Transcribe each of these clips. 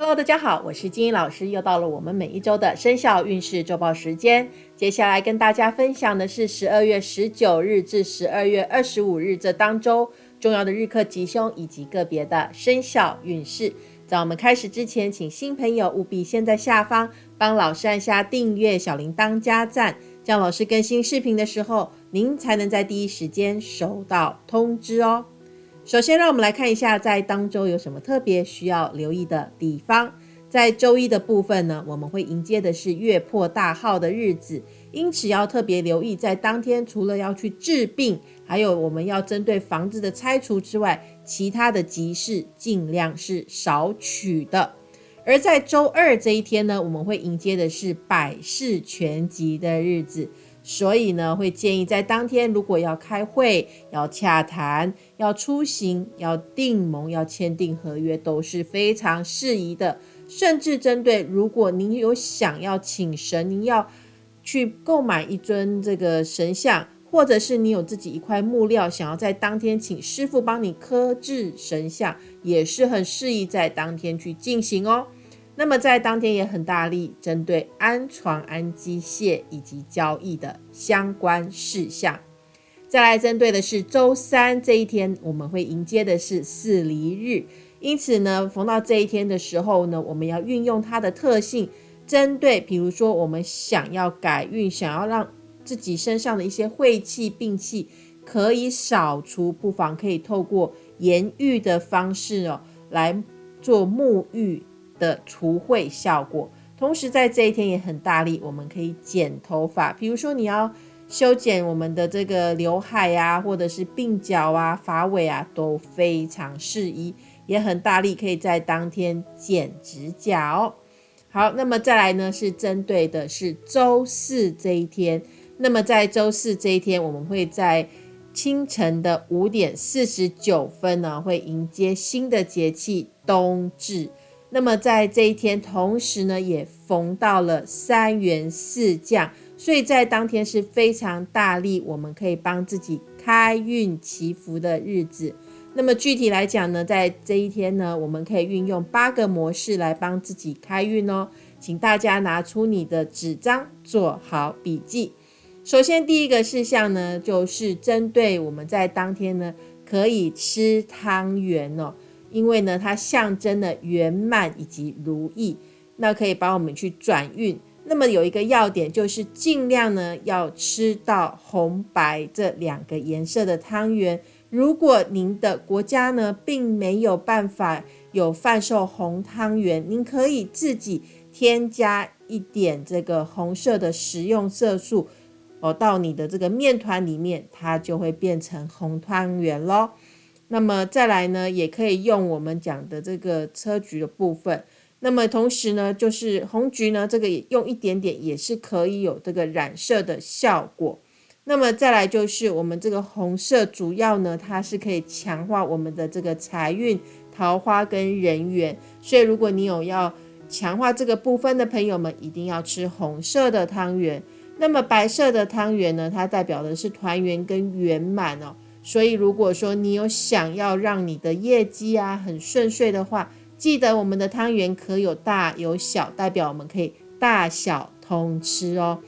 Hello，大家好，我是金英老师，又到了我们每一周的生肖运势周报时间。接下来跟大家分享的是十二月十九日至十二月二十五日这当周重要的日课吉凶以及个别的生肖运势。在我们开始之前，请新朋友务必先在下方帮老师按下订阅、小铃铛加赞，这样老师更新视频的时候，您才能在第一时间收到通知哦。首先，让我们来看一下在当周有什么特别需要留意的地方。在周一的部分呢，我们会迎接的是月破大号的日子，因此要特别留意，在当天除了要去治病，还有我们要针对房子的拆除之外，其他的吉事尽量是少取的。而在周二这一天呢，我们会迎接的是百事全吉的日子。所以呢，会建议在当天，如果要开会、要洽谈、要出行、要订盟、要签订合约，都是非常适宜的。甚至针对如果您有想要请神，您要去购买一尊这个神像，或者是你有自己一块木料，想要在当天请师傅帮你刻制神像，也是很适宜在当天去进行哦。那么在当天也很大力针对安床、安机械以及交易的相关事项。再来针对的是周三这一天，我们会迎接的是四离日，因此呢，逢到这一天的时候呢，我们要运用它的特性，针对比如说我们想要改运，想要让自己身上的一些晦气、病气可以扫除，不妨可以透过盐浴的方式哦来做沐浴。的除秽效果，同时在这一天也很大力，我们可以剪头发。比如说你要修剪我们的这个刘海呀，或者是鬓角啊、发尾啊，都非常适宜，也很大力，可以在当天剪指甲哦。好，那么再来呢，是针对的是周四这一天。那么在周四这一天，我们会在清晨的五点四十九分呢，会迎接新的节气冬至。那么在这一天，同时呢，也逢到了三元四将，所以在当天是非常大力，我们可以帮自己开运祈福的日子。那么具体来讲呢，在这一天呢，我们可以运用八个模式来帮自己开运哦。请大家拿出你的纸张，做好笔记。首先第一个事项呢，就是针对我们在当天呢，可以吃汤圆哦。因为呢，它象征了圆满以及如意，那可以帮我们去转运。那么有一个要点就是尽量呢要吃到红白这两个颜色的汤圆。如果您的国家呢并没有办法有贩售红汤圆，您可以自己添加一点这个红色的食用色素哦到你的这个面团里面，它就会变成红汤圆喽。那么再来呢，也可以用我们讲的这个车菊的部分。那么同时呢，就是红菊呢，这个也用一点点也是可以有这个染色的效果。那么再来就是我们这个红色，主要呢，它是可以强化我们的这个财运、桃花跟人缘。所以如果你有要强化这个部分的朋友们，一定要吃红色的汤圆。那么白色的汤圆呢，它代表的是团圆跟圆满哦。所以，如果说你有想要让你的业绩啊很顺遂的话，记得我们的汤圆可有大有小，代表我们可以大小通吃哦。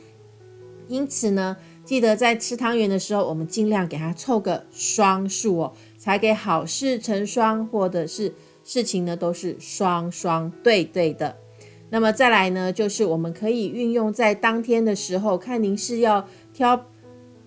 因此呢，记得在吃汤圆的时候，我们尽量给它凑个双数哦，才给好事成双，或者是事情呢都是双双对对的。那么再来呢，就是我们可以运用在当天的时候，看您是要挑。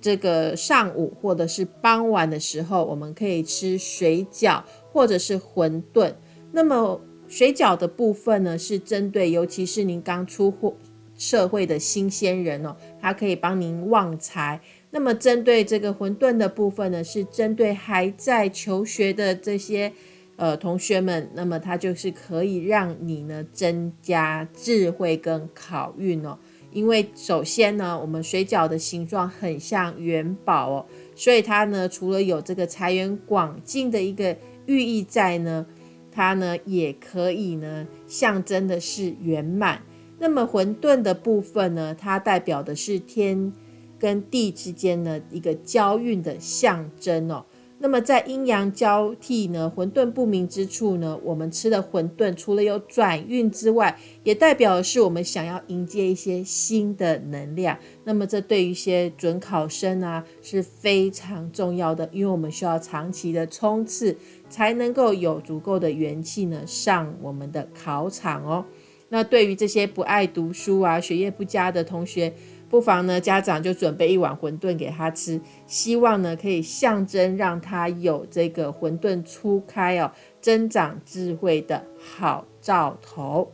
这个上午或者是傍晚的时候，我们可以吃水饺或者是馄饨。那么水饺的部分呢，是针对尤其是您刚出货社会的新鲜人哦，它可以帮您旺财。那么针对这个馄饨的部分呢，是针对还在求学的这些呃同学们，那么它就是可以让你呢增加智慧跟考运哦。因为首先呢，我们水饺的形状很像元宝哦，所以它呢除了有这个财源广进的一个寓意在呢，它呢也可以呢象征的是圆满。那么混沌的部分呢，它代表的是天跟地之间的一个交运的象征哦。那么在阴阳交替呢，混沌不明之处呢，我们吃的混沌除了有转运之外，也代表是我们想要迎接一些新的能量。那么这对于一些准考生啊是非常重要的，因为我们需要长期的冲刺，才能够有足够的元气呢上我们的考场哦。那对于这些不爱读书啊、学业不佳的同学，不妨呢，家长就准备一碗馄饨给他吃，希望呢可以象征让他有这个混沌初开哦，增长智慧的好兆头。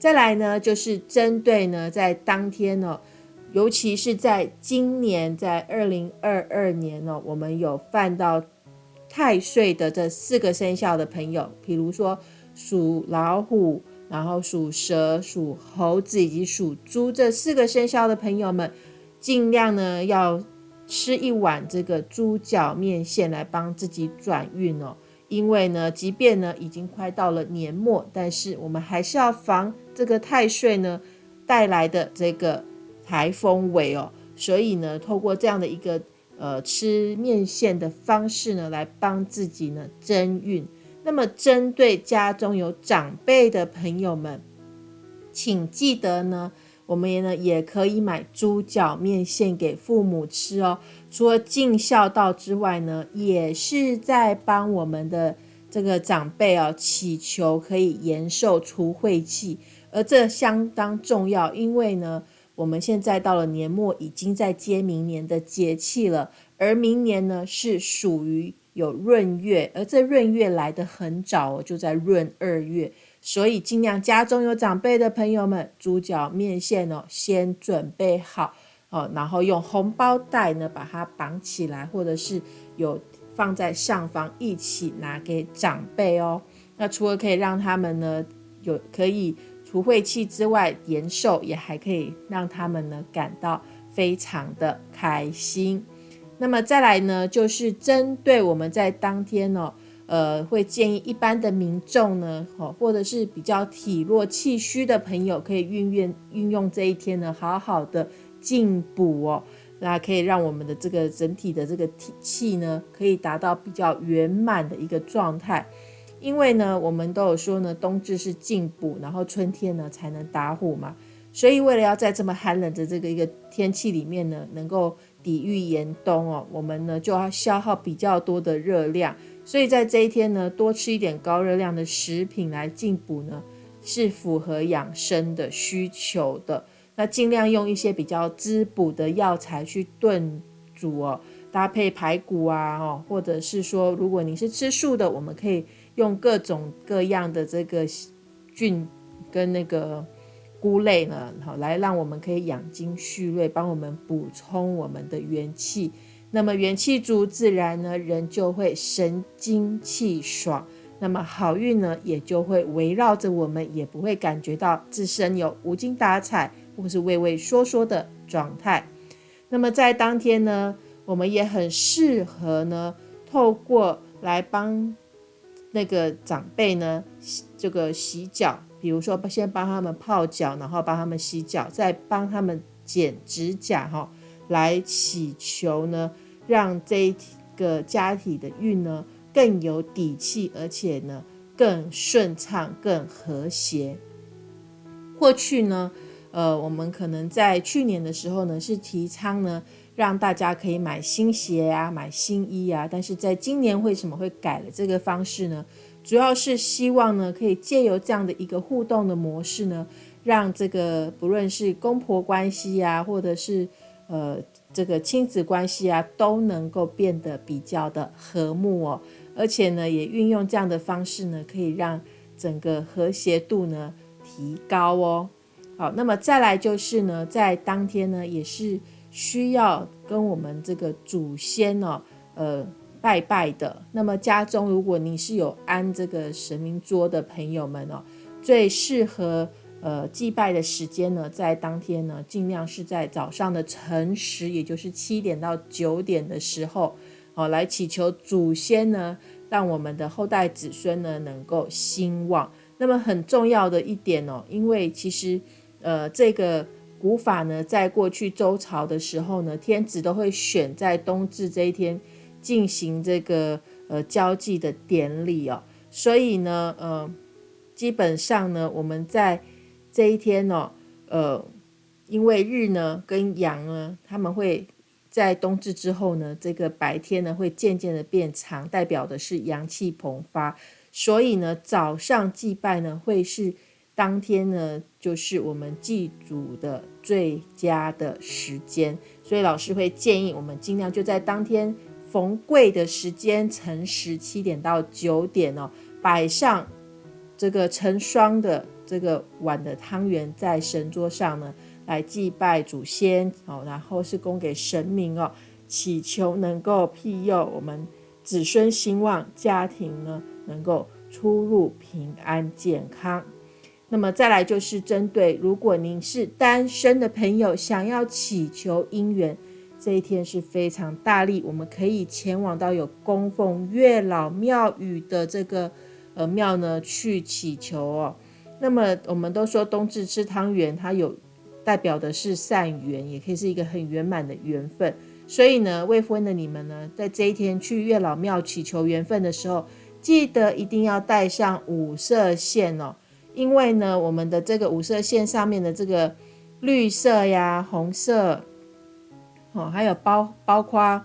再来呢，就是针对呢在当天呢，尤其是在今年在二零二二年呢，我们有犯到太岁的这四个生肖的朋友，比如说属老虎。然后属蛇、属猴子以及属猪这四个生肖的朋友们，尽量呢要吃一碗这个猪脚面线来帮自己转运哦。因为呢，即便呢已经快到了年末，但是我们还是要防这个太岁呢带来的这个台风尾哦。所以呢，透过这样的一个呃吃面线的方式呢，来帮自己呢增运。那么，针对家中有长辈的朋友们，请记得呢，我们也呢也可以买猪脚面线给父母吃哦。除了尽孝道之外呢，也是在帮我们的这个长辈哦祈求可以延寿除晦气，而这相当重要，因为呢，我们现在到了年末，已经在接明年的节气了，而明年呢是属于。有闰月，而这闰月来的很早哦，就在闰二月，所以尽量家中有长辈的朋友们，猪脚面线哦，先准备好哦，然后用红包袋呢把它绑起来，或者是有放在上方一起拿给长辈哦。那除了可以让他们呢有可以除晦气之外，延寿也还可以让他们呢感到非常的开心。那么再来呢，就是针对我们在当天呢，呃，会建议一般的民众呢，哦，或者是比较体弱气虚的朋友，可以运用运用这一天呢，好好的进补哦，那可以让我们的这个整体的这个体气呢，可以达到比较圆满的一个状态。因为呢，我们都有说呢，冬至是进补，然后春天呢才能打虎嘛，所以为了要在这么寒冷的这个一个天气里面呢，能够。抵御严冬哦，我们呢就要消耗比较多的热量，所以在这一天呢，多吃一点高热量的食品来进补呢，是符合养生的需求的。那尽量用一些比较滋补的药材去炖煮哦，搭配排骨啊，哦，或者是说，如果你是吃素的，我们可以用各种各样的这个菌跟那个。菇类呢，好来让我们可以养精蓄锐，帮我们补充我们的元气。那么元气足，自然呢人就会神清气爽。那么好运呢也就会围绕着我们，也不会感觉到自身有无精打采或是畏畏缩缩的状态。那么在当天呢，我们也很适合呢，透过来帮那个长辈呢这个洗脚。比如说，先帮他们泡脚，然后帮他们洗脚，再帮他们剪指甲，哈，来祈求呢，让这个家庭的运呢更有底气，而且呢更顺畅、更和谐。过去呢，呃，我们可能在去年的时候呢，是提倡呢，让大家可以买新鞋啊，买新衣啊，但是在今年为什么会改了这个方式呢？主要是希望呢，可以借由这样的一个互动的模式呢，让这个不论是公婆关系啊，或者是呃这个亲子关系啊，都能够变得比较的和睦哦。而且呢，也运用这样的方式呢，可以让整个和谐度呢提高哦。好，那么再来就是呢，在当天呢，也是需要跟我们这个祖先哦，呃。拜拜的，那么家中如果你是有安这个神明桌的朋友们哦，最适合呃祭拜的时间呢，在当天呢，尽量是在早上的辰时，也就是七点到九点的时候哦，来祈求祖先呢，让我们的后代子孙呢能够兴旺。那么很重要的一点哦，因为其实呃这个古法呢，在过去周朝的时候呢，天子都会选在冬至这一天。进行这个呃交际的典礼哦。所以呢，呃，基本上呢，我们在这一天哦，呃，因为日呢跟阳呢，他们会在冬至之后呢，这个白天呢会渐渐的变长，代表的是阳气膨发。所以呢，早上祭拜呢会是。当天呢，就是我们祭祖的最佳的时间，所以老师会建议我们尽量就在当天逢贵的时间，辰时七点到九点哦，摆上这个成双的这个碗的汤圆在神桌上呢，来祭拜祖先哦，然后是供给神明哦，祈求能够庇佑我们子孙兴旺，家庭呢能够出入平安健康。那么再来就是针对，如果您是单身的朋友，想要祈求姻缘，这一天是非常大力，我们可以前往到有供奉月老庙宇的这个呃庙呢去祈求哦。那么我们都说冬至吃汤圆，它有代表的是善缘，也可以是一个很圆满的缘分。所以呢，未婚的你们呢，在这一天去月老庙祈求缘分的时候，记得一定要带上五色线哦。因为呢，我们的这个五色线上面的这个绿色呀、红色，哦，还有包包括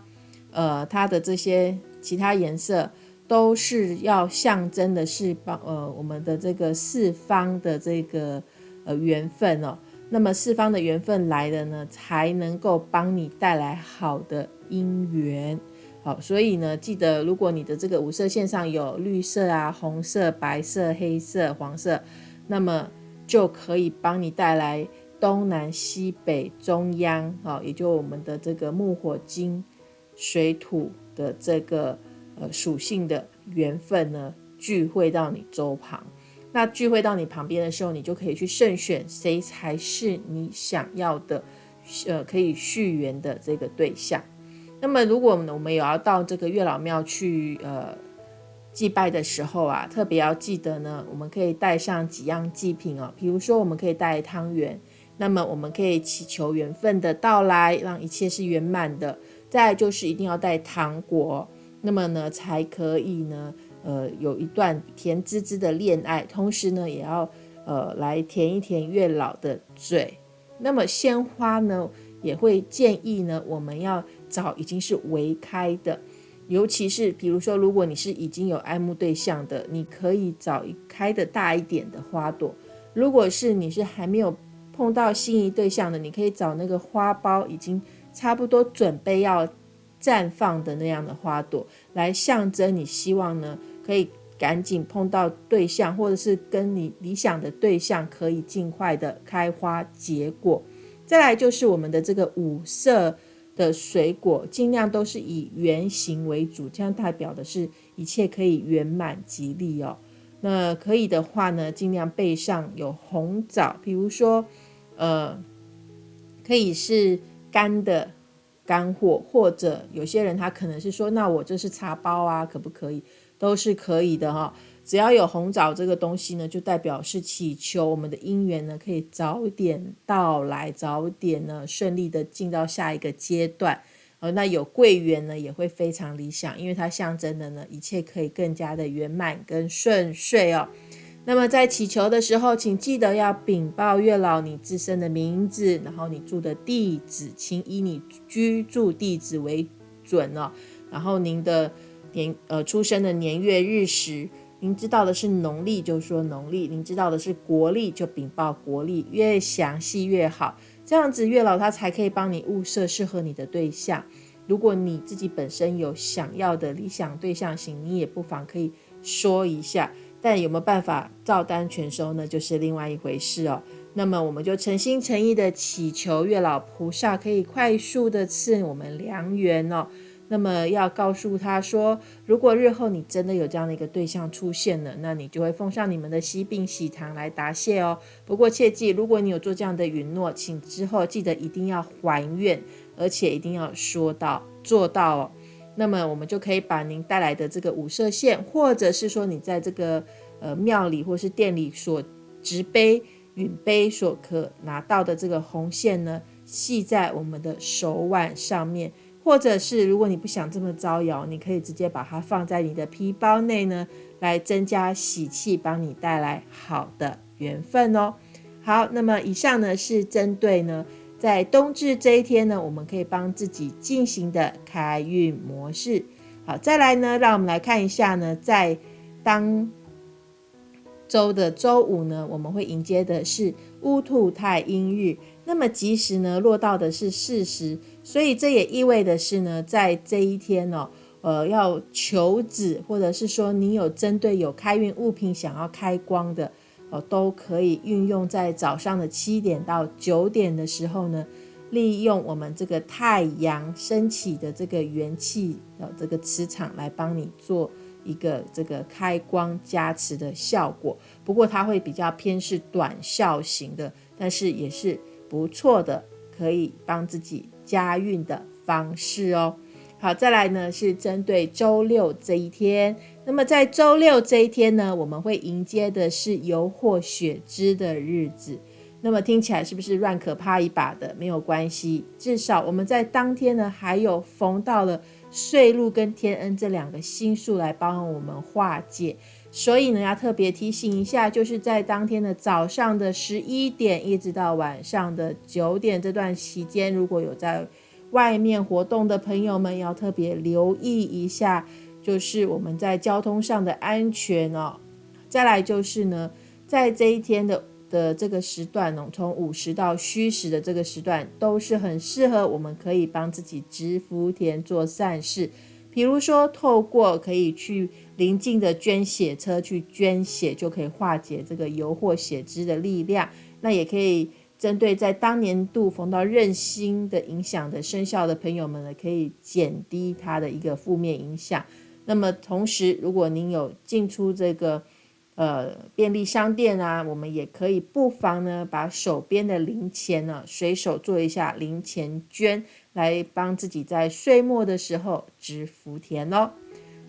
呃它的这些其他颜色，都是要象征的是帮呃我们的这个四方的这个呃缘分哦。那么四方的缘分来了呢，才能够帮你带来好的姻缘。好，所以呢，记得如果你的这个五色线上有绿色啊、红色、白色、黑色、黄色，那么就可以帮你带来东南西北中央，好，也就我们的这个木火金水土的这个呃属性的缘分呢，聚会到你周旁。那聚会到你旁边的时候，你就可以去慎选谁才是你想要的，呃，可以续缘的这个对象。那么，如果我们有要到这个月老庙去，呃，祭拜的时候啊，特别要记得呢，我们可以带上几样祭品哦。比如说，我们可以带汤圆，那么我们可以祈求缘分的到来，让一切是圆满的。再就是一定要带糖果，那么呢，才可以呢，呃，有一段甜滋滋的恋爱。同时呢，也要呃来甜一甜月老的嘴。那么鲜花呢？也会建议呢，我们要找已经是围开的，尤其是比如说，如果你是已经有爱慕对象的，你可以找一开的大一点的花朵；如果是你是还没有碰到心仪对象的，你可以找那个花苞已经差不多准备要绽放的那样的花朵，来象征你希望呢可以赶紧碰到对象，或者是跟你理想的对象可以尽快的开花结果。再来就是我们的这个五色的水果，尽量都是以圆形为主，这样代表的是一切可以圆满吉利哦。那可以的话呢，尽量备上有红枣，比如说，呃，可以是干的干货，或者有些人他可能是说，那我这是茶包啊，可不可以？都是可以的哈。只要有红枣这个东西呢，就代表是祈求我们的姻缘呢可以早点到来，早点呢顺利的进到下一个阶段。呃，那有桂圆呢也会非常理想，因为它象征的呢一切可以更加的圆满跟顺遂哦。那么在祈求的时候，请记得要禀报月老你自身的名字，然后你住的地址，请以你居住地址为准哦。然后您的年呃出生的年月日时。您知道的是农历，就说农历；您知道的是国历，就禀报国历，越详细越好。这样子月老他才可以帮你物色适合你的对象。如果你自己本身有想要的理想对象型，你也不妨可以说一下。但有没有办法照单全收呢？就是另外一回事哦。那么我们就诚心诚意的祈求月老菩萨可以快速的赐我们良缘哦。那么要告诉他说，如果日后你真的有这样的一个对象出现了，那你就会奉上你们的喜饼喜糖来答谢哦。不过切记，如果你有做这样的允诺，请之后记得一定要还愿，而且一定要说到做到哦。那么我们就可以把您带来的这个五色线，或者是说你在这个呃庙里或是店里所执杯允杯所可拿到的这个红线呢，系在我们的手腕上面。或者是如果你不想这么招摇，你可以直接把它放在你的皮包内呢，来增加喜气，帮你带来好的缘分哦。好，那么以上呢是针对呢在冬至这一天呢，我们可以帮自己进行的开运模式。好，再来呢，让我们来看一下呢，在当周的周五呢，我们会迎接的是乌兔太阴日。那么吉时呢，落到的是巳时，所以这也意味的是呢，在这一天哦，呃，要求子，或者是说你有针对有开运物品想要开光的哦，都可以运用在早上的七点到九点的时候呢，利用我们这个太阳升起的这个元气的这个磁场来帮你做。一个这个开光加持的效果，不过它会比较偏是短效型的，但是也是不错的，可以帮自己加运的方式哦。好，再来呢是针对周六这一天，那么在周六这一天呢，我们会迎接的是油或血脂的日子。那么听起来是不是乱可怕一把的？没有关系，至少我们在当天呢还有逢到了。岁禄跟天恩这两个星数来帮我们化解，所以呢要特别提醒一下，就是在当天的早上的十一点一直到晚上的九点这段期间，如果有在外面活动的朋友们，要特别留意一下，就是我们在交通上的安全哦。再来就是呢，在这一天的。的这个时段呢，从午时到戌时的这个时段，都是很适合我们可以帮自己植福田做善事。比如说，透过可以去邻近的捐血车去捐血，就可以化解这个油或血脂的力量。那也可以针对在当年度逢到任星的影响的生肖的朋友们呢，可以减低它的一个负面影响。那么同时，如果您有进出这个。呃，便利商店啊，我们也可以不妨呢，把手边的零钱呢，随手做一下零钱捐，来帮自己在岁末的时候植福田哦。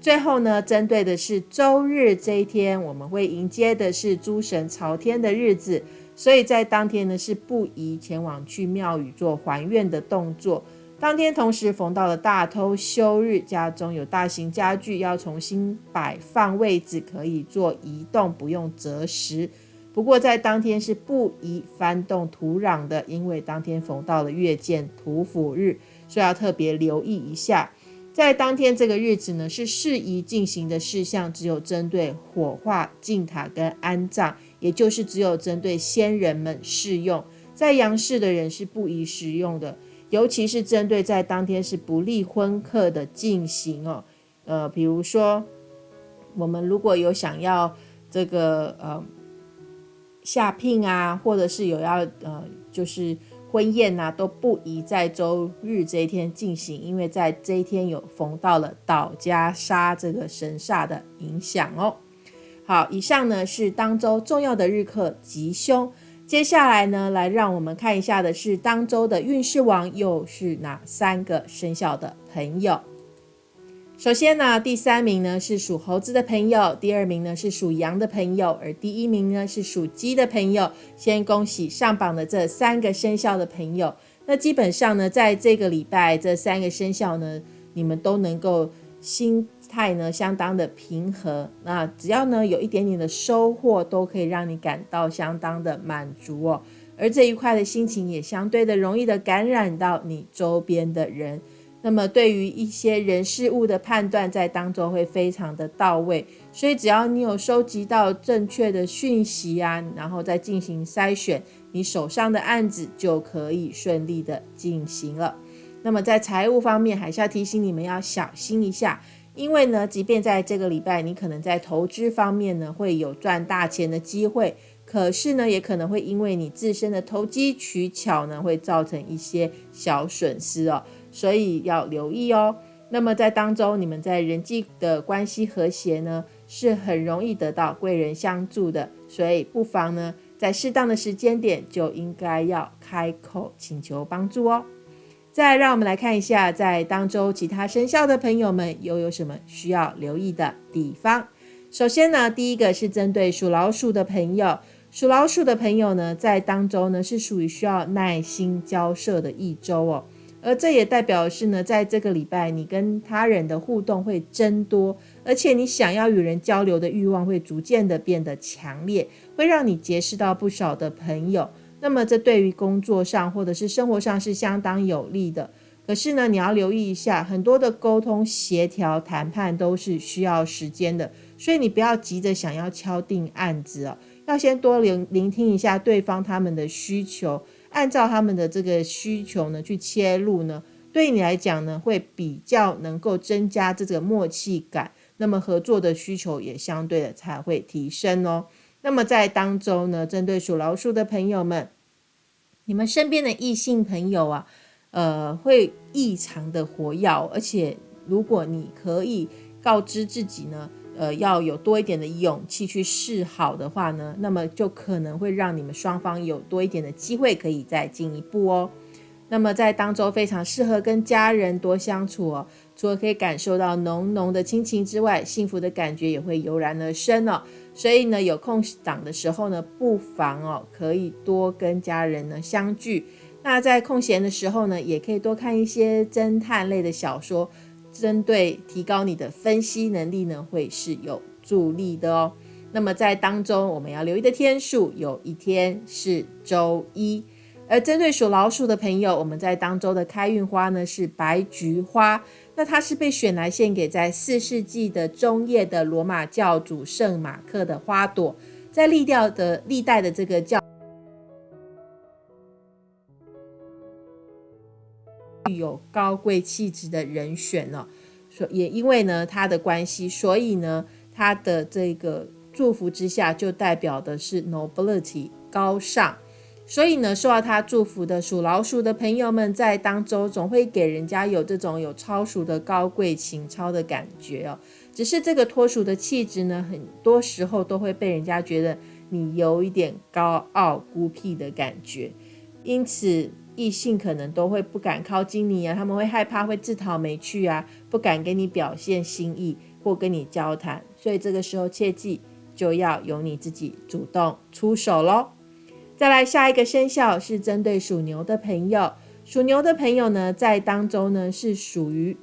最后呢，针对的是周日这一天，我们会迎接的是诸神朝天的日子，所以在当天呢，是不宜前往去庙宇做还愿的动作。当天同时逢到了大偷休日，家中有大型家具要重新摆放位置，可以做移动，不用择时。不过在当天是不宜翻动土壤的，因为当天逢到了月见土府日，所以要特别留意一下。在当天这个日子呢，是适宜进行的事项，只有针对火化、敬塔跟安葬，也就是只有针对先人们适用，在阳世的人是不宜使用的。尤其是针对在当天是不利婚客的进行哦，呃，比如说我们如果有想要这个呃下聘啊，或者是有要呃就是婚宴呐，都不宜在周日这一天进行，因为在这一天有逢到了倒家杀这个神煞的影响哦。好，以上呢是当周重要的日课吉凶。接下来呢，来让我们看一下的是当周的运势王又是哪三个生肖的朋友。首先呢，第三名呢是属猴子的朋友，第二名呢是属羊的朋友，而第一名呢是属鸡的朋友。先恭喜上榜的这三个生肖的朋友。那基本上呢，在这个礼拜，这三个生肖呢，你们都能够心。态呢相当的平和，那只要呢有一点点的收获，都可以让你感到相当的满足哦。而这一块的心情也相对的容易的感染到你周边的人。那么对于一些人事物的判断，在当中会非常的到位。所以只要你有收集到正确的讯息啊，然后再进行筛选，你手上的案子就可以顺利的进行了。那么在财务方面，还是要提醒你们要小心一下。因为呢，即便在这个礼拜，你可能在投资方面呢会有赚大钱的机会，可是呢，也可能会因为你自身的投机取巧呢，会造成一些小损失哦，所以要留意哦。那么在当中，你们在人际的关系和谐呢，是很容易得到贵人相助的，所以不妨呢，在适当的时间点就应该要开口请求帮助哦。再让我们来看一下，在当周其他生肖的朋友们又有什么需要留意的地方。首先呢，第一个是针对属老鼠的朋友，属老鼠的朋友呢，在当周呢是属于需要耐心交涉的一周哦。而这也代表是呢，在这个礼拜你跟他人的互动会增多，而且你想要与人交流的欲望会逐渐的变得强烈，会让你结识到不少的朋友。那么这对于工作上或者是生活上是相当有利的。可是呢，你要留意一下，很多的沟通、协调、谈判都是需要时间的，所以你不要急着想要敲定案子哦，要先多聆聆听一下对方他们的需求。按照他们的这个需求呢去切入呢，对你来讲呢会比较能够增加这个默契感，那么合作的需求也相对的才会提升哦。那么在当中呢，针对属老鼠的朋友们，你们身边的异性朋友啊，呃，会异常的活跃，而且如果你可以告知自己呢。呃，要有多一点的勇气去示好的话呢，那么就可能会让你们双方有多一点的机会可以再进一步哦。那么在当中非常适合跟家人多相处哦，除了可以感受到浓浓的亲情之外，幸福的感觉也会油然而生哦。所以呢，有空档的时候呢，不妨哦可以多跟家人呢相聚。那在空闲的时候呢，也可以多看一些侦探类的小说。针对提高你的分析能力呢，会是有助力的哦。那么在当中，我们要留意的天数，有一天是周一。而针对属老鼠的朋友，我们在当周的开运花呢是白菊花。那它是被选来献给在四世纪的中叶的罗马教主圣马克的花朵，在历掉的历代的这个教。具有高贵气质的人选哦，所也因为呢他的关系，所以呢他的这个祝福之下，就代表的是 nobility 高尚。所以呢，受到他祝福的属老鼠的朋友们，在当中总会给人家有这种有超俗的高贵情操的感觉哦。只是这个脱俗的气质呢，很多时候都会被人家觉得你有一点高傲孤僻的感觉，因此。异性可能都会不敢靠近你啊，他们会害怕，会自讨没趣啊，不敢跟你表现心意或跟你交谈，所以这个时候切记就要由你自己主动出手喽。再来下一个生肖是针对属牛的朋友，属牛的朋友呢，在当中呢是属于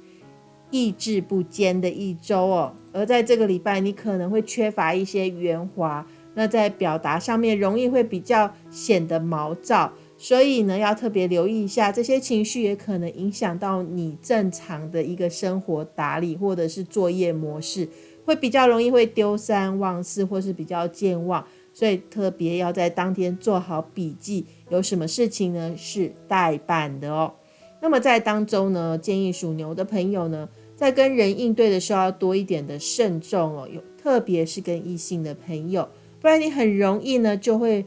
意志不坚的一周哦，而在这个礼拜你可能会缺乏一些圆滑，那在表达上面容易会比较显得毛躁。所以呢，要特别留意一下，这些情绪也可能影响到你正常的一个生活打理或者是作业模式，会比较容易会丢三忘四，或是比较健忘。所以特别要在当天做好笔记，有什么事情呢是代办的哦。那么在当中呢，建议属牛的朋友呢，在跟人应对的时候要多一点的慎重哦，有特别是跟异性的朋友，不然你很容易呢就会。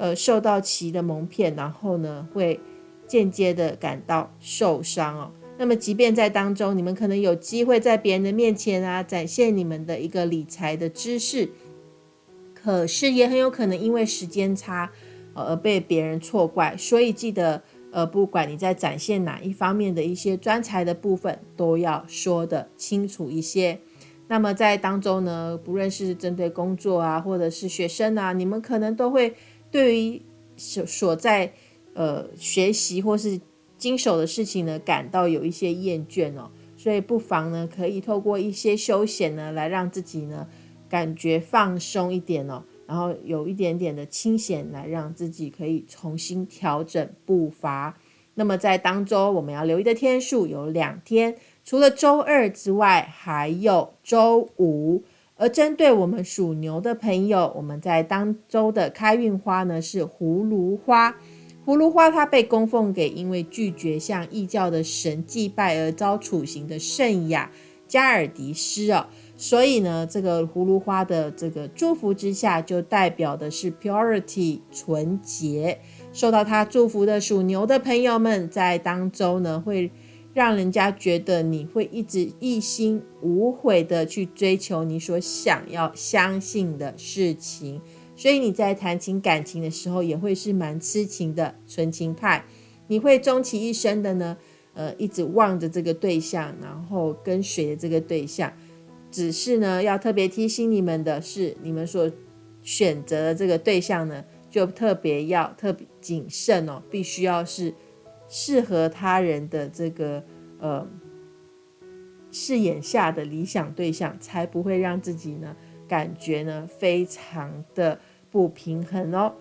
呃，受到其的蒙骗，然后呢，会间接的感到受伤哦。那么，即便在当中，你们可能有机会在别人的面前啊，展现你们的一个理财的知识，可是也很有可能因为时间差，而被别人错怪。所以记得，呃，不管你在展现哪一方面的一些专才的部分，都要说的清楚一些。那么在当中呢，不论是针对工作啊，或者是学生啊，你们可能都会。对于所所在呃学习或是经手的事情呢，感到有一些厌倦哦，所以不妨呢可以透过一些休闲呢，来让自己呢感觉放松一点哦，然后有一点点的清闲，来让自己可以重新调整步伐。那么在当周我们要留意的天数有两天，除了周二之外，还有周五。而针对我们属牛的朋友，我们在当周的开运花呢是葫芦花。葫芦花它被供奉给因为拒绝向异教的神祭拜而遭处刑的圣雅加尔迪斯哦，所以呢，这个葫芦花的这个祝福之下，就代表的是 purity 纯洁。受到他祝福的属牛的朋友们，在当周呢会。让人家觉得你会一直一心无悔的去追求你所想要相信的事情，所以你在谈情感情的时候也会是蛮痴情的纯情派。你会终其一生的呢，呃，一直望着这个对象，然后跟随着这个对象。只是呢，要特别提醒你们的是，你们所选择的这个对象呢，就特别要特别谨慎哦，必须要是。适合他人的这个呃视野下的理想对象，才不会让自己呢感觉呢非常的不平衡哦。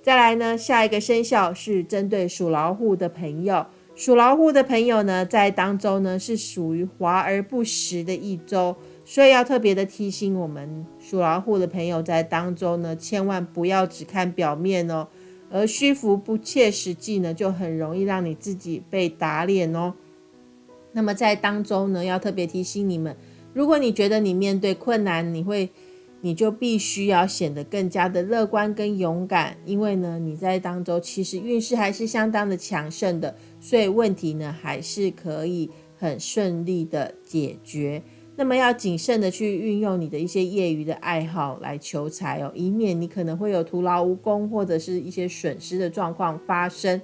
再来呢，下一个生肖是针对属老虎的朋友。属老虎的朋友呢，在当周呢是属于华而不实的一周，所以要特别的提醒我们属老虎的朋友，在当中呢，千万不要只看表面哦，而虚浮不切实际呢，就很容易让你自己被打脸哦。那么在当中呢，要特别提醒你们，如果你觉得你面对困难，你会。你就必须要显得更加的乐观跟勇敢，因为呢，你在当中其实运势还是相当的强盛的，所以问题呢还是可以很顺利的解决。那么要谨慎的去运用你的一些业余的爱好来求财哦，以免你可能会有徒劳无功或者是一些损失的状况发生。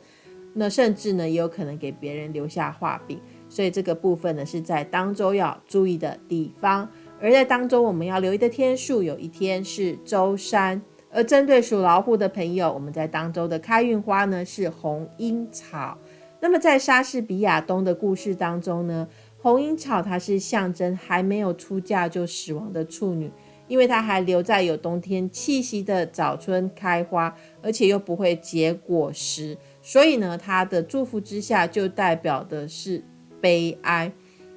那甚至呢，也有可能给别人留下画饼，所以这个部分呢是在当周要注意的地方。而在当周，我们要留意的天数，有一天是周三。而针对属老虎的朋友，我们在当周的开运花呢是红樱草。那么在莎士比亚东的故事当中呢，红樱草它是象征还没有出嫁就死亡的处女，因为它还留在有冬天气息的早春开花，而且又不会结果实，所以呢，它的祝福之下就代表的是悲哀。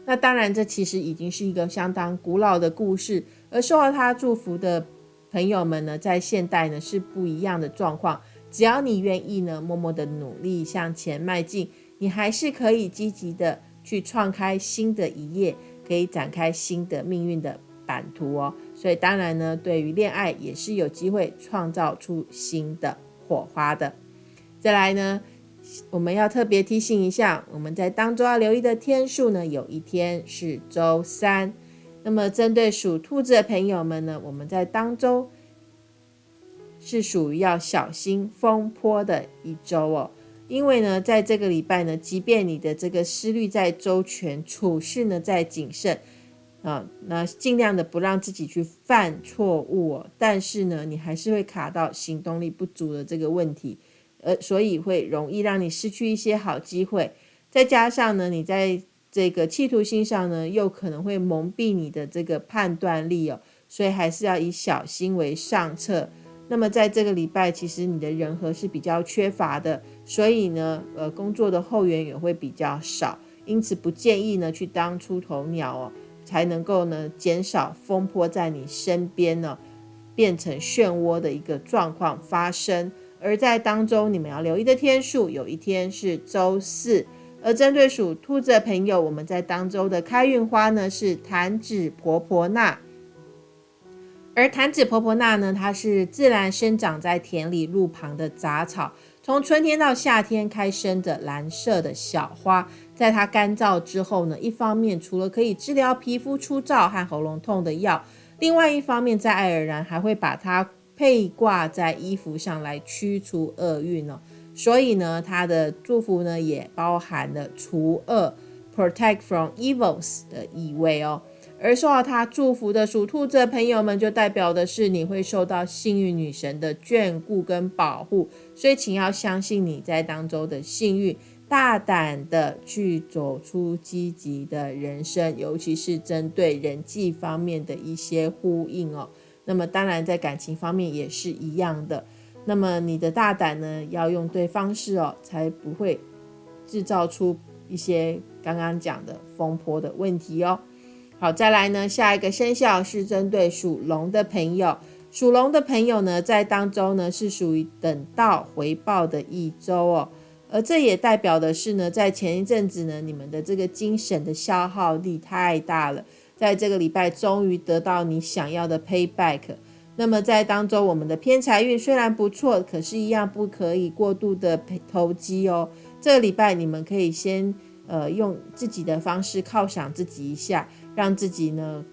那当然，这其实已经是一个相当古老的故事。而受到他祝福的朋友们呢，在现代呢是不一样的状况。只要你愿意呢，默默的努力向前迈进，你还是可以积极的去创开新的一页，可以展开新的命运的版图哦。所以当然呢，对于恋爱也是有机会创造出新的火花的。再来呢？我们要特别提醒一下，我们在当中要留意的天数呢，有一天是周三。那么针对属兔子的朋友们呢，我们在当中是属于要小心风波的一周哦。因为呢，在这个礼拜呢，即便你的这个思虑在周全，处事呢在谨慎啊，那尽量的不让自己去犯错误哦，但是呢，你还是会卡到行动力不足的这个问题。呃，所以会容易让你失去一些好机会，再加上呢，你在这个企图心上呢，又可能会蒙蔽你的这个判断力哦，所以还是要以小心为上策。那么在这个礼拜，其实你的人和是比较缺乏的，所以呢，呃，工作的后援也会比较少，因此不建议呢去当出头鸟哦，才能够呢减少风波在你身边呢变成漩涡的一个状况发生。而在当中，你们要留意的天数，有一天是周四。而针对属兔子的朋友，我们在当周的开运花呢是弹指婆婆纳。而弹指婆婆纳呢，它是自然生长在田里路旁的杂草，从春天到夏天开生的蓝色的小花。在它干燥之后呢，一方面除了可以治疗皮肤粗糙和喉咙痛的药，另外一方面在爱尔兰还会把它。配挂在衣服上来驱除厄运哦，所以呢，它的祝福呢也包含了除恶 （protect from evils） 的意味哦。而受到他祝福的属兔子的朋友们，就代表的是你会受到幸运女神的眷顾跟保护，所以请要相信你在当中的幸运，大胆的去走出积极的人生，尤其是针对人际方面的一些呼应哦。那么当然，在感情方面也是一样的。那么你的大胆呢，要用对方式哦，才不会制造出一些刚刚讲的风波的问题哦。好，再来呢，下一个生肖是针对属龙的朋友。属龙的朋友呢，在当中呢是属于等到回报的一周哦。而这也代表的是呢，在前一阵子呢，你们的这个精神的消耗力太大了。在这个礼拜，终于得到你想要的 payback。那么在当中，我们的偏财运虽然不错，可是，一样不可以过度的投机哦。这个礼拜，你们可以先呃用自己的方式犒赏自己一下，让自己呢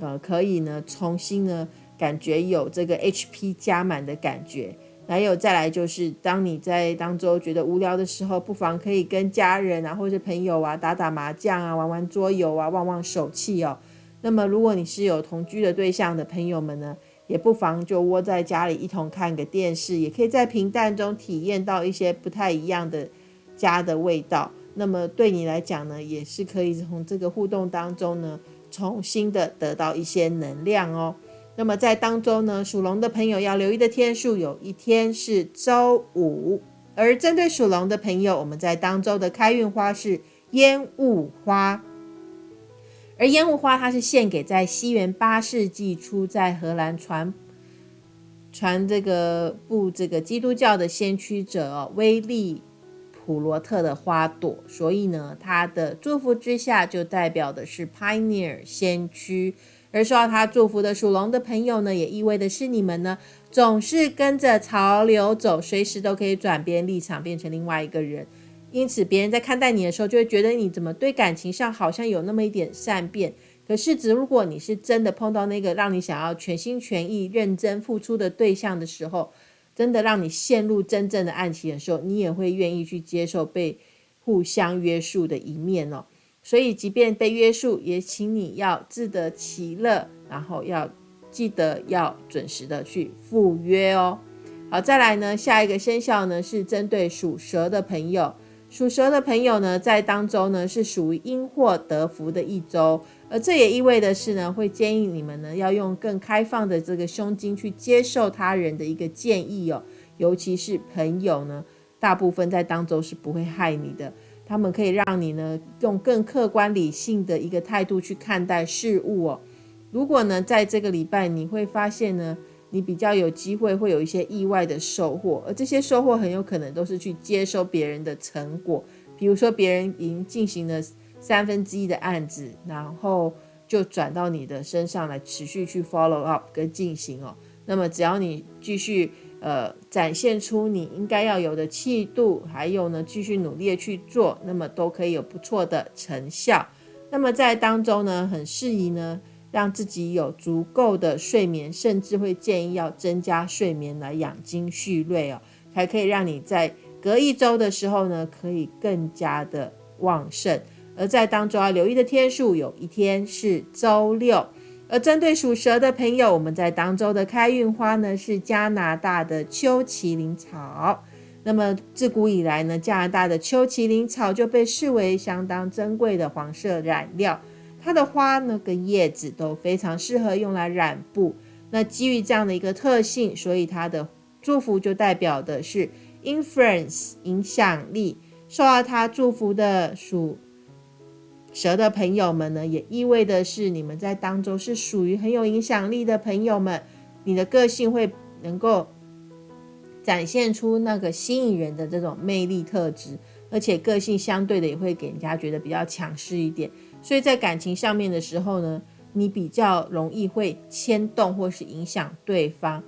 呃可以呢重新呢感觉有这个 HP 加满的感觉。还有再来就是，当你在当中觉得无聊的时候，不妨可以跟家人啊，或者朋友啊，打打麻将啊，玩玩桌游啊，旺旺手气哦。那么，如果你是有同居的对象的朋友们呢，也不妨就窝在家里一同看个电视，也可以在平淡中体验到一些不太一样的家的味道。那么对你来讲呢，也是可以从这个互动当中呢，重新的得到一些能量哦。那么在当中呢，属龙的朋友要留意的天数，有一天是周五。而针对属龙的朋友，我们在当周的开运花是烟雾花。而烟雾花它是献给在西元八世纪初在荷兰传传这个布这个基督教的先驱者哦威利。普罗特的花朵，所以呢，他的祝福之下就代表的是 pioneer 先驱，而受到他祝福的属龙的朋友呢，也意味的是你们呢总是跟着潮流走，随时都可以转变立场，变成另外一个人。因此，别人在看待你的时候，就会觉得你怎么对感情上好像有那么一点善变。可是，只如果你是真的碰到那个让你想要全心全意、认真付出的对象的时候，真的让你陷入真正的爱情的时候，你也会愿意去接受被互相约束的一面哦。所以，即便被约束，也请你要自得其乐，然后要记得要准时的去赴约哦。好，再来呢，下一个生肖呢是针对属蛇的朋友。属蛇的朋友呢，在当周呢是属于因祸得福的一周。而这也意味的是呢，会建议你们呢要用更开放的这个胸襟去接受他人的一个建议哦，尤其是朋友呢，大部分在当周是不会害你的，他们可以让你呢用更客观理性的一个态度去看待事物哦。如果呢在这个礼拜你会发现呢，你比较有机会会有一些意外的收获，而这些收获很有可能都是去接收别人的成果，比如说别人已经进行了。三分之一的案子，然后就转到你的身上来，持续去 follow up 跟进行哦。那么只要你继续呃展现出你应该要有的气度，还有呢继续努力的去做，那么都可以有不错的成效。那么在当中呢，很适宜呢让自己有足够的睡眠，甚至会建议要增加睡眠来养精蓄锐哦，才可以让你在隔一周的时候呢，可以更加的旺盛。而在当中要留意的天数，有一天是周六。而针对属蛇的朋友，我们在当周的开运花呢是加拿大的秋麒麟草。那么自古以来呢，加拿大的秋麒麟草就被视为相当珍贵的黄色染料。它的花呢跟叶子都非常适合用来染布。那基于这样的一个特性，所以它的祝福就代表的是 influence 影响力。受到它祝福的属。蛇的朋友们呢，也意味的是你们在当中是属于很有影响力的朋友们，你的个性会能够展现出那个吸引人的这种魅力特质，而且个性相对的也会给人家觉得比较强势一点。所以在感情上面的时候呢，你比较容易会牵动或是影响对方，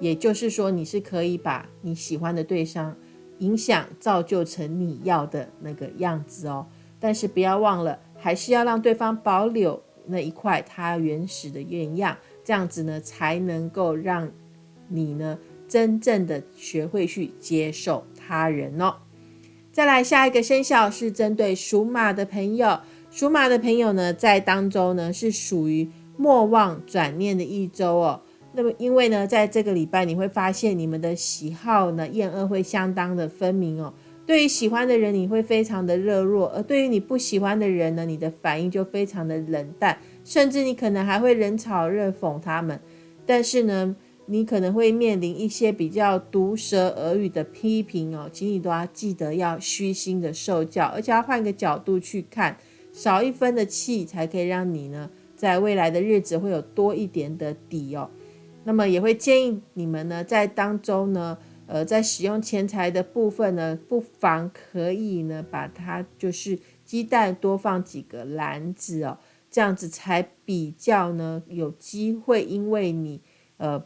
也就是说你是可以把你喜欢的对象影响造就成你要的那个样子哦。但是不要忘了。还是要让对方保留那一块他原始的原样，这样子呢，才能够让你呢真正的学会去接受他人哦。再来下一个生肖是针对属马的朋友，属马的朋友呢，在当中呢是属于莫忘转念的一周哦。那么因为呢，在这个礼拜你会发现你们的喜好呢厌恶会相当的分明哦。对于喜欢的人，你会非常的热络；而对于你不喜欢的人呢，你的反应就非常的冷淡，甚至你可能还会冷嘲热讽他们。但是呢，你可能会面临一些比较毒舌耳语的批评哦，请你都要记得要虚心的受教，而且要换个角度去看，少一分的气，才可以让你呢，在未来的日子会有多一点的底哦。那么也会建议你们呢，在当中呢。呃，在使用钱财的部分呢，不妨可以呢，把它就是鸡蛋多放几个篮子哦，这样子才比较呢有机会，因为你呃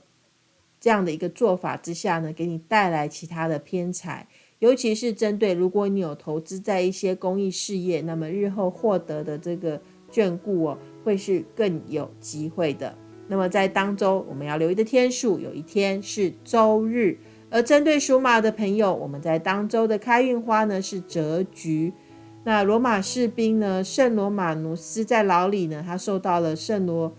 这样的一个做法之下呢，给你带来其他的偏财，尤其是针对如果你有投资在一些公益事业，那么日后获得的这个眷顾哦，会是更有机会的。那么在当周我们要留意的天数，有一天是周日。而针对属马的朋友，我们在当周的开运花呢是折菊。那罗马士兵呢，圣罗马努斯在牢里呢，他受到了圣罗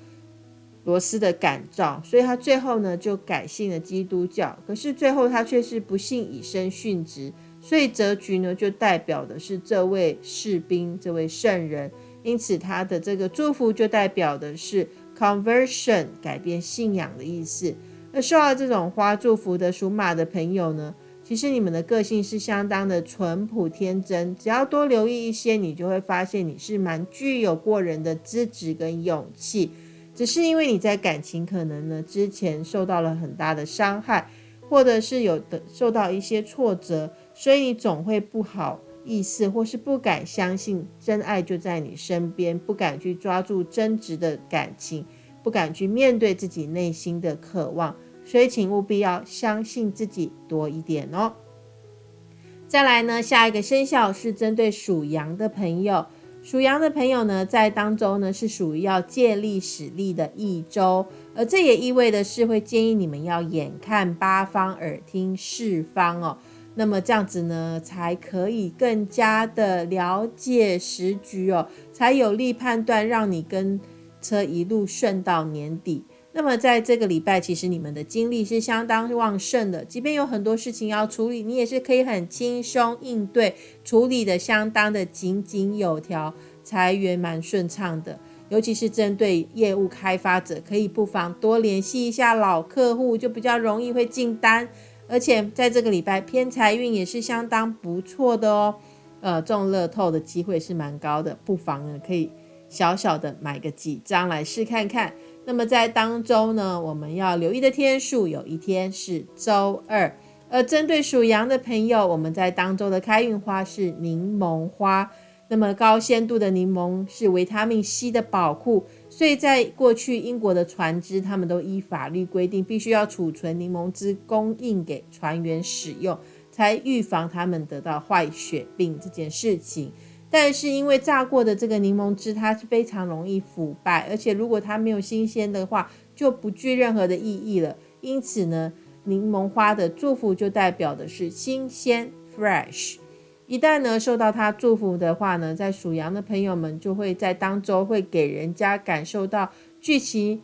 罗斯的感召，所以他最后呢就改信了基督教。可是最后他却是不幸以身殉职，所以泽菊呢就代表的是这位士兵，这位圣人，因此他的这个祝福就代表的是 conversion 改变信仰的意思。那受到这种花祝福的属马的朋友呢，其实你们的个性是相当的淳朴天真，只要多留意一些，你就会发现你是蛮具有过人的资质跟勇气。只是因为你在感情可能呢之前受到了很大的伤害，或者是有的受到一些挫折，所以你总会不好意思，或是不敢相信真爱就在你身边，不敢去抓住真挚的感情，不敢去面对自己内心的渴望，所以请务必要相信自己多一点哦。再来呢，下一个生肖是针对属羊的朋友。属羊的朋友呢，在当周呢是属于要借力使力的一周，而这也意味着是会建议你们要眼看八方，耳听四方哦。那么这样子呢，才可以更加的了解时局哦，才有力判断，让你跟车一路顺到年底。那么在这个礼拜，其实你们的精力是相当旺盛的，即便有很多事情要处理，你也是可以很轻松应对，处理的相当的井井有条，财源蛮顺畅的。尤其是针对业务开发者，可以不妨多联系一下老客户，就比较容易会进单。而且在这个礼拜，偏财运也是相当不错的哦。呃，中乐透的机会是蛮高的，不妨呢可以小小的买个几张来试看看。那么在当周呢，我们要留意的天数有一天是周二。而针对属羊的朋友，我们在当周的开运花是柠檬花。那么高鲜度的柠檬是维他命 C 的宝库，所以在过去英国的船只，他们都依法律规定，必须要储存柠檬汁供应给船员使用，才预防他们得到坏血病这件事情。但是因为榨过的这个柠檬汁，它是非常容易腐败，而且如果它没有新鲜的话，就不具任何的意义了。因此呢，柠檬花的祝福就代表的是新鲜 （fresh）。一旦呢受到它祝福的话呢，在属羊的朋友们就会在当周会给人家感受到具其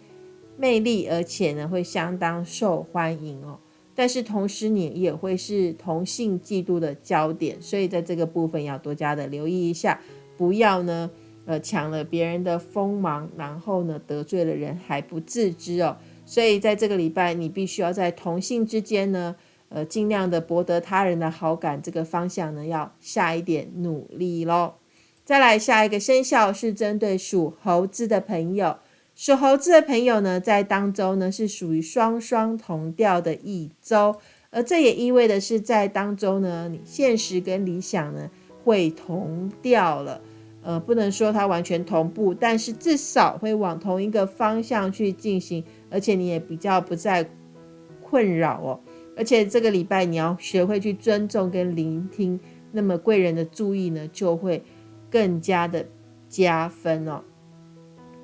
魅力，而且呢会相当受欢迎哦。但是同时，你也会是同性嫉妒的焦点，所以在这个部分要多加的留意一下，不要呢，呃，抢了别人的锋芒，然后呢得罪了人还不自知哦。所以在这个礼拜，你必须要在同性之间呢，呃，尽量的博得他人的好感，这个方向呢要下一点努力喽。再来下一个生肖是针对属猴子的朋友。属猴子的朋友呢，在当周呢是属于双双同调的一周，而这也意味的是在当周呢，你现实跟理想呢会同调了。呃，不能说它完全同步，但是至少会往同一个方向去进行，而且你也比较不再困扰哦。而且这个礼拜你要学会去尊重跟聆听，那么贵人的注意呢就会更加的加分哦。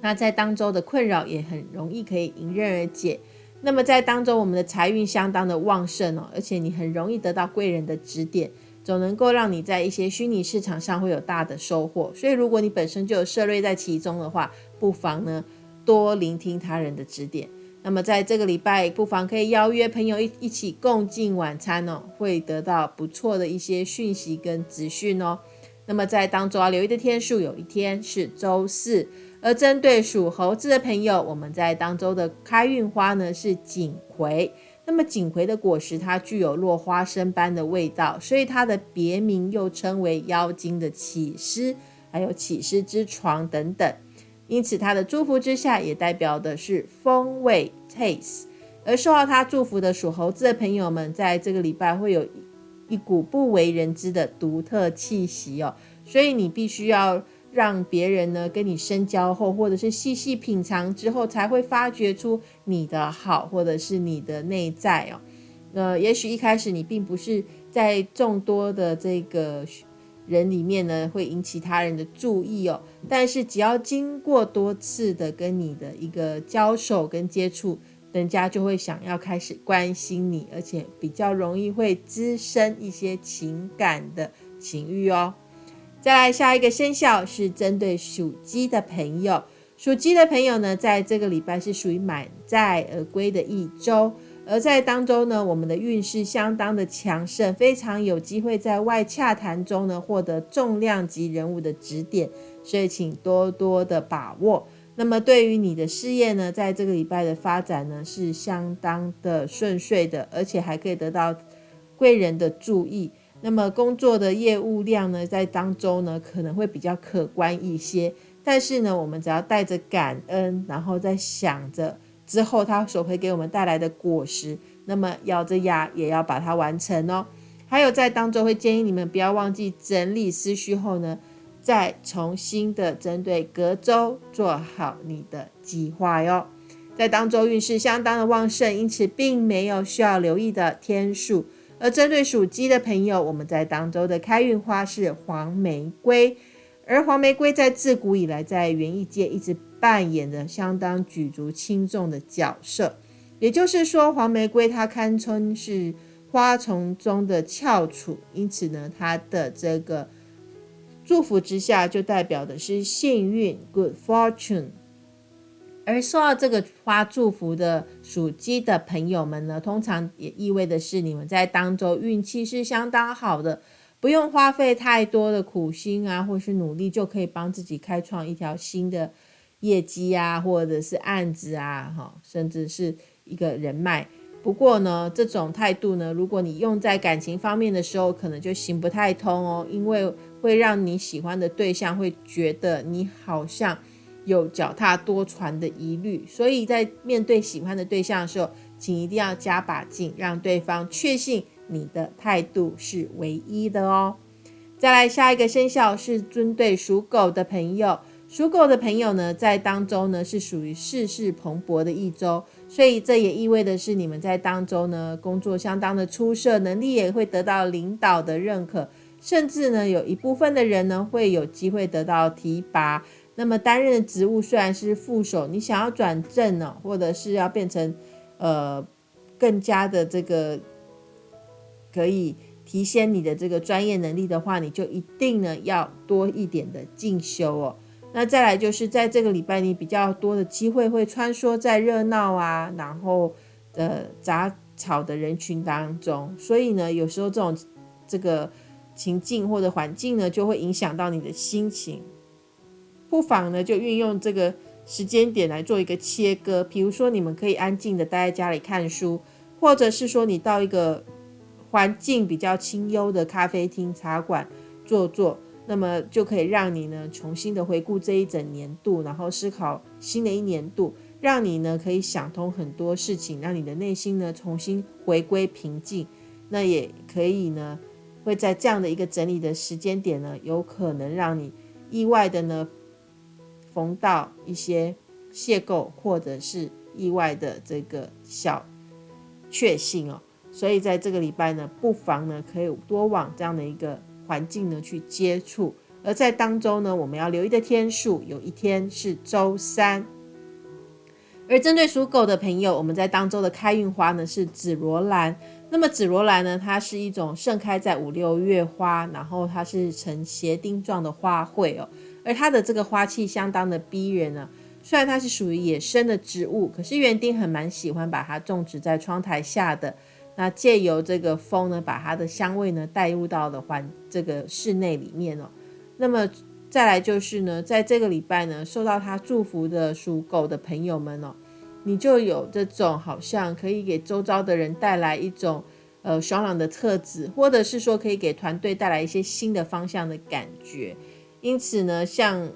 那在当周的困扰也很容易可以迎刃而解。那么在当中，我们的财运相当的旺盛哦，而且你很容易得到贵人的指点，总能够让你在一些虚拟市场上会有大的收获。所以，如果你本身就有涉猎在其中的话，不妨呢多聆听他人的指点。那么在这个礼拜，不妨可以邀约朋友一一起共进晚餐哦，会得到不错的一些讯息跟资讯哦。那么在当中要留意的天数，有一天是周四。而针对属猴子的朋友，我们在当周的开运花呢是锦葵。那么锦葵的果实它具有落花生般的味道，所以它的别名又称为妖精的起司，还有起司之床等等。因此它的祝福之下，也代表的是风味 taste。而受到它祝福的属猴子的朋友们，在这个礼拜会有一股不为人知的独特气息哦，所以你必须要。让别人呢跟你深交后，或者是细细品尝之后，才会发掘出你的好，或者是你的内在哦。呃，也许一开始你并不是在众多的这个人里面呢会引起他人的注意哦，但是只要经过多次的跟你的一个交手跟接触，人家就会想要开始关心你，而且比较容易会滋生一些情感的情欲哦。再来下一个生肖是针对属鸡的朋友，属鸡的朋友呢，在这个礼拜是属于满载而归的一周，而在当中呢，我们的运势相当的强盛，非常有机会在外洽谈中呢获得重量级人物的指点，所以请多多的把握。那么对于你的事业呢，在这个礼拜的发展呢是相当的顺遂的，而且还可以得到贵人的注意。那么工作的业务量呢，在当中呢可能会比较可观一些，但是呢，我们只要带着感恩，然后再想着之后他所会给我们带来的果实，那么咬着牙也要把它完成哦。还有在当中会建议你们不要忘记整理思绪后呢，再重新的针对隔周做好你的计划哟。在当周运势相当的旺盛，因此并没有需要留意的天数。而针对属鸡的朋友，我们在当周的开运花是黄玫瑰，而黄玫瑰在自古以来在园艺界一直扮演着相当举足轻重的角色。也就是说，黄玫瑰它堪称是花丛中的翘楚，因此呢，它的这个祝福之下就代表的是幸运 （good fortune）。而受到这个花祝福的属鸡的朋友们呢，通常也意味的是你们在当周运气是相当好的，不用花费太多的苦心啊，或是努力，就可以帮自己开创一条新的业绩啊，或者是案子啊，哈，甚至是一个人脉。不过呢，这种态度呢，如果你用在感情方面的时候，可能就行不太通哦，因为会让你喜欢的对象会觉得你好像。有脚踏多船的疑虑，所以在面对喜欢的对象的时候，请一定要加把劲，让对方确信你的态度是唯一的哦。再来下一个生肖是针对属狗的朋友，属狗的朋友呢，在当中呢是属于事事蓬勃的一周，所以这也意味的是你们在当中呢工作相当的出色，能力也会得到领导的认可，甚至呢有一部分的人呢会有机会得到提拔。那么担任的职务虽然是副手，你想要转正呢，或者是要变成呃更加的这个可以提升你的这个专业能力的话，你就一定呢要多一点的进修哦。那再来就是在这个礼拜，你比较多的机会会穿梭在热闹啊，然后呃杂草的人群当中，所以呢，有时候这种这个情境或者环境呢，就会影响到你的心情。不妨呢，就运用这个时间点来做一个切割。比如说，你们可以安静的待在家里看书，或者是说你到一个环境比较清幽的咖啡厅、茶馆坐坐，那么就可以让你呢重新的回顾这一整年度，然后思考新的一年度，让你呢可以想通很多事情，让你的内心呢重新回归平静。那也可以呢会在这样的一个整理的时间点呢，有可能让你意外的呢。逢到一些邂逅或者是意外的这个小确幸哦，所以在这个礼拜呢，不妨呢可以多往这样的一个环境呢去接触。而在当周呢，我们要留意的天数，有一天是周三。而针对属狗的朋友，我们在当周的开运花呢是紫罗兰。那么紫罗兰呢，它是一种盛开在五六月花，然后它是呈斜钉状的花卉哦。而它的这个花气相当的逼人呢。虽然它是属于野生的植物，可是园丁很蛮喜欢把它种植在窗台下的。那借由这个风呢，把它的香味呢带入到了环这个室内里面哦。那么再来就是呢，在这个礼拜呢，受到它祝福的属狗的朋友们哦，你就有这种好像可以给周遭的人带来一种呃爽朗的特质，或者是说可以给团队带来一些新的方向的感觉。因此呢，像，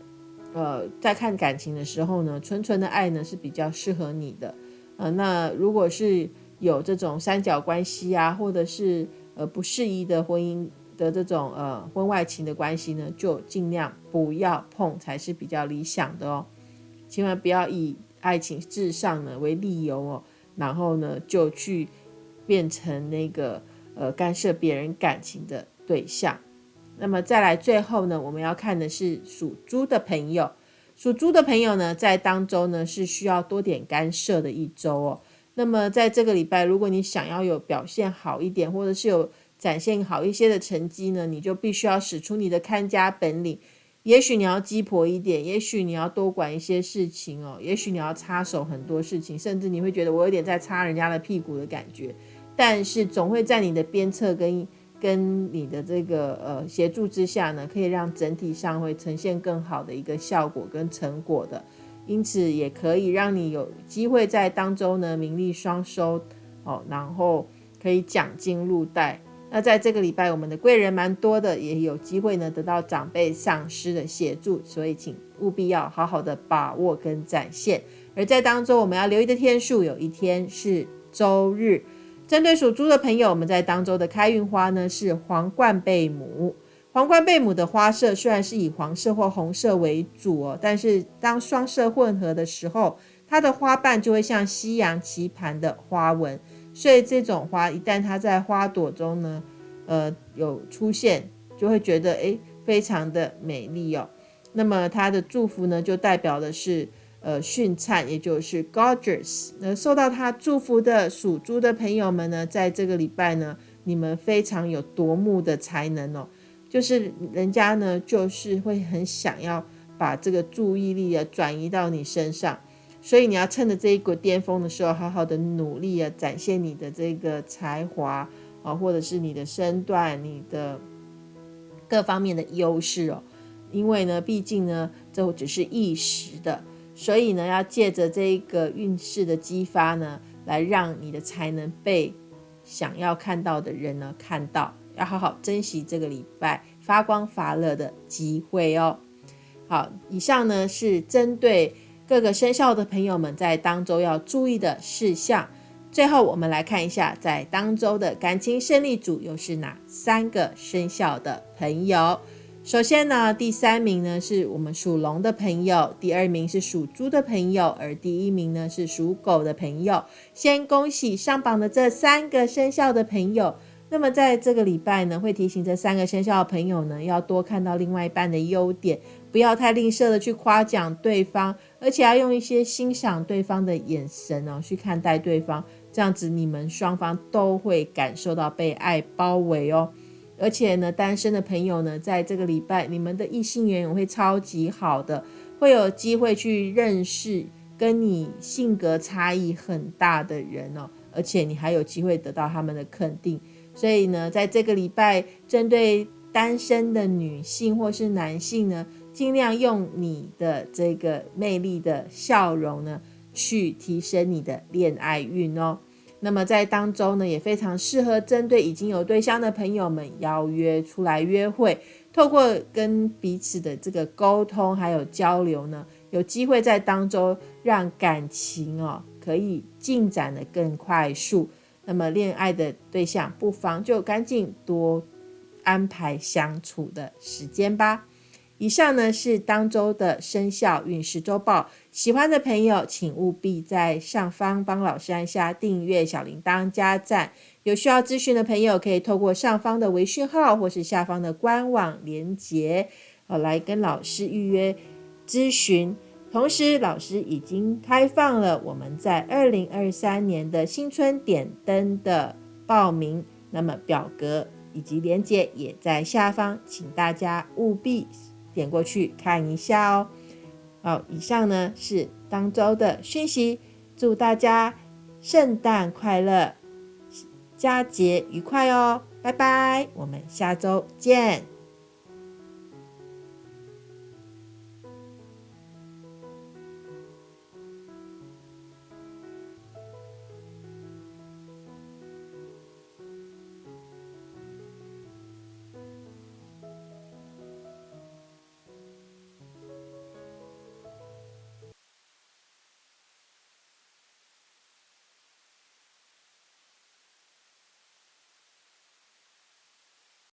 呃，在看感情的时候呢，纯纯的爱呢是比较适合你的，呃，那如果是有这种三角关系啊，或者是呃不适宜的婚姻的这种呃婚外情的关系呢，就尽量不要碰才是比较理想的哦，千万不要以爱情至上呢为理由哦，然后呢就去变成那个呃干涉别人感情的对象。那么再来，最后呢，我们要看的是属猪的朋友。属猪的朋友呢，在当周呢是需要多点干涉的一周哦。那么在这个礼拜，如果你想要有表现好一点，或者是有展现好一些的成绩呢，你就必须要使出你的看家本领。也许你要鸡婆一点，也许你要多管一些事情哦，也许你要插手很多事情，甚至你会觉得我有点在擦人家的屁股的感觉。但是总会在你的鞭策跟跟你的这个呃协助之下呢，可以让整体上会呈现更好的一个效果跟成果的。因此也可以让你有机会在当中呢名利双收哦，然后可以奖金入袋。那在这个礼拜，我们的贵人蛮多的，也有机会呢得到长辈、上师的协助，所以请务必要好好的把握跟展现。而在当中，我们要留意的天数，有一天是周日。针对属猪的朋友，我们在当周的开运花呢是皇冠贝母。皇冠贝母的花色虽然是以黄色或红色为主哦，但是当双色混合的时候，它的花瓣就会像夕阳棋盘的花纹。所以这种花一旦它在花朵中呢，呃，有出现，就会觉得诶非常的美丽哦。那么它的祝福呢，就代表的是呃璀璨，也就是 gorgeous。那受到他祝福的属猪的朋友们呢，在这个礼拜呢，你们非常有夺目的才能哦，就是人家呢，就是会很想要把这个注意力啊转移到你身上。所以你要趁着这一股巅峰的时候，好好的努力啊，展现你的这个才华啊，或者是你的身段、你的各方面的优势哦。因为呢，毕竟呢，这只是一时的，所以呢，要借着这一个运势的激发呢，来让你的才能被想要看到的人呢看到，要好好珍惜这个礼拜发光发热的机会哦。好，以上呢是针对。各个生肖的朋友们在当周要注意的事项。最后，我们来看一下，在当周的感情胜利组又是哪三个生肖的朋友？首先呢，第三名呢是我们属龙的朋友，第二名是属猪的朋友，而第一名呢是属狗的朋友。先恭喜上榜的这三个生肖的朋友。那么在这个礼拜呢，会提醒这三个生肖的朋友呢，要多看到另外一半的优点，不要太吝啬的去夸奖对方，而且要用一些欣赏对方的眼神哦，去看待对方，这样子你们双方都会感受到被爱包围哦。而且呢，单身的朋友呢，在这个礼拜，你们的异性缘会超级好的，会有机会去认识跟你性格差异很大的人哦，而且你还有机会得到他们的肯定。所以呢，在这个礼拜，针对单身的女性或是男性呢，尽量用你的这个魅力的笑容呢，去提升你的恋爱运哦。那么在当中呢，也非常适合针对已经有对象的朋友们邀约出来约会，透过跟彼此的这个沟通还有交流呢，有机会在当中让感情哦可以进展的更快速。那么恋爱的对象不妨就赶紧多安排相处的时间吧。以上呢是当周的生肖运势周报，喜欢的朋友请务必在上方帮老师按下订阅、小铃铛、加赞。有需要咨询的朋友可以透过上方的微讯号或是下方的官网连接，呃，来跟老师预约咨询。同时，老师已经开放了我们在二零二三年的新春点灯的报名，那么表格以及链接也在下方，请大家务必点过去看一下哦。好，以上呢是当周的讯息，祝大家圣诞快乐，佳节愉快哦，拜拜，我们下周见。